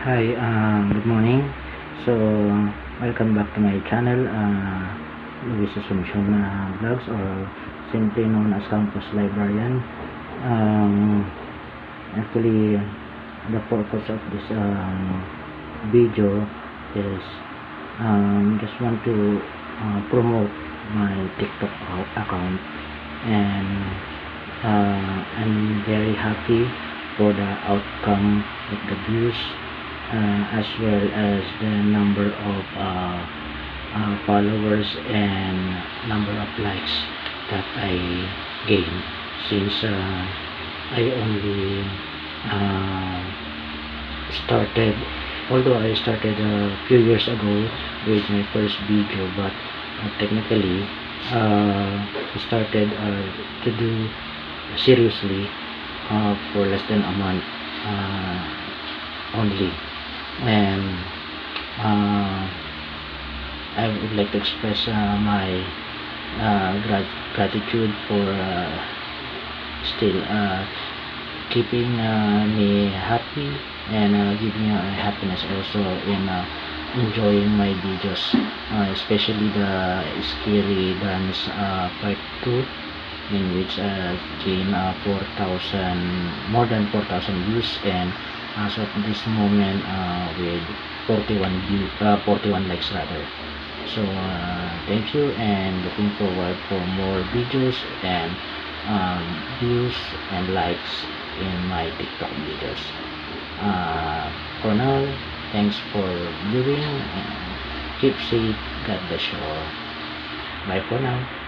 Hi, um, good morning. So, welcome back to my channel, uh, Luis Asuncion uh, Vlogs or simply known as Campus Librarian. Um, actually, the purpose of this um, video is um, just want to uh, promote my TikTok account and uh, I'm very happy for the outcome of the views as well as the number of uh, uh, followers and number of likes that I gained since uh, I only started although I started a few years ago with my first video but uh, technically uh, started uh, to do seriously for less than a month only and uh, I would like to express uh, my uh, grat gratitude for uh, still uh, keeping me happy and giving me happiness also in enjoying my videos especially the scary dance part 2 in which uh, gained uh, 4,000 more than 4,000 views and as of this moment uh, with 41 view, uh, 41 likes rather. So uh, thank you and looking forward for more videos and um, views and likes in my tiktok videos. Uh, for now thanks for viewing and keep safe. God bless you all. Bye for now